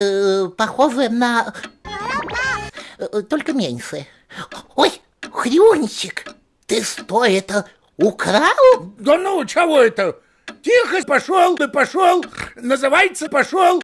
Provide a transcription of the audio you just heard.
э, на... Э, только меньше. Ой, Хрюнчик, ты что это украл? Да ну, чего это? Тихо, пошел, да пошел, называется пошел.